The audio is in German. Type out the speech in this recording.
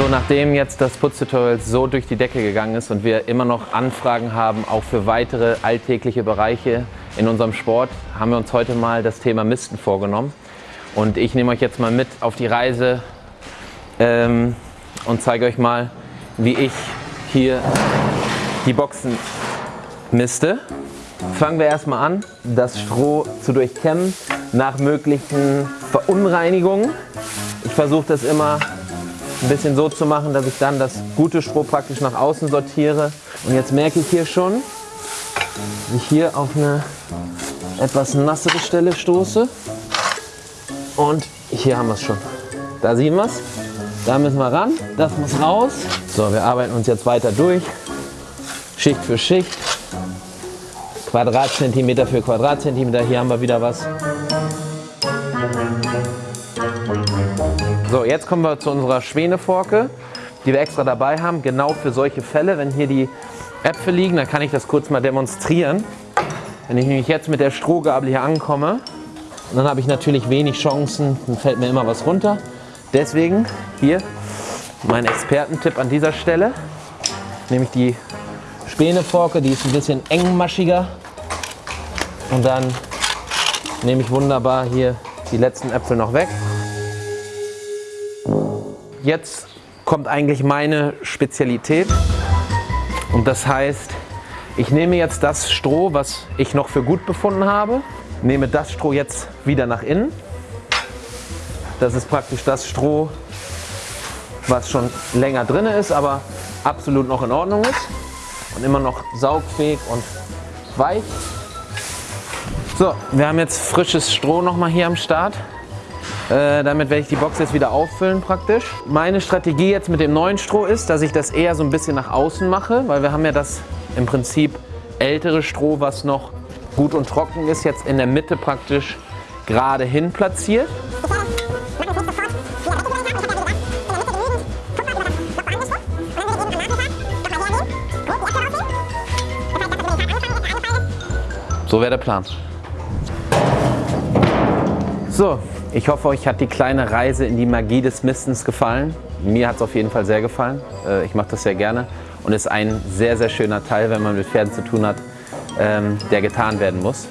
So, nachdem jetzt das Putztutorial so durch die Decke gegangen ist und wir immer noch Anfragen haben, auch für weitere alltägliche Bereiche in unserem Sport, haben wir uns heute mal das Thema Misten vorgenommen. Und ich nehme euch jetzt mal mit auf die Reise ähm, und zeige euch mal, wie ich hier die Boxen miste. Fangen wir erstmal an, das Stroh zu durchkämmen nach möglichen Verunreinigungen. Ich versuche das immer ein bisschen so zu machen, dass ich dann das gute Stroh praktisch nach außen sortiere. Und jetzt merke ich hier schon, dass ich hier auf eine etwas nassere Stelle stoße. Und hier haben wir es schon. Da sehen wir es. Da müssen wir ran. Das muss raus. So, wir arbeiten uns jetzt weiter durch. Schicht für Schicht. Quadratzentimeter für Quadratzentimeter. Hier haben wir wieder was. So, jetzt kommen wir zu unserer Schwäneforke, die wir extra dabei haben, genau für solche Fälle. Wenn hier die Äpfel liegen, dann kann ich das kurz mal demonstrieren. Wenn ich nämlich jetzt mit der Strohgabel hier ankomme, dann habe ich natürlich wenig Chancen, dann fällt mir immer was runter. Deswegen hier mein Expertentipp an dieser Stelle, nämlich die Späneforke, die ist ein bisschen engmaschiger und dann nehme ich wunderbar hier die letzten Äpfel noch weg. Jetzt kommt eigentlich meine Spezialität und das heißt, ich nehme jetzt das Stroh, was ich noch für gut befunden habe, nehme das Stroh jetzt wieder nach innen. Das ist praktisch das Stroh, was schon länger drin ist, aber absolut noch in Ordnung ist und immer noch saugfähig und weich. So, wir haben jetzt frisches Stroh noch mal hier am Start. Äh, damit werde ich die Box jetzt wieder auffüllen praktisch. Meine Strategie jetzt mit dem neuen Stroh ist, dass ich das eher so ein bisschen nach außen mache, weil wir haben ja das im Prinzip ältere Stroh, was noch gut und trocken ist, jetzt in der Mitte praktisch gerade hin platziert. So wäre der Plan. So, ich hoffe, euch hat die kleine Reise in die Magie des Mistens gefallen. Mir hat es auf jeden Fall sehr gefallen. Äh, ich mache das sehr gerne und ist ein sehr, sehr schöner Teil, wenn man mit Pferden zu tun hat, ähm, der getan werden muss.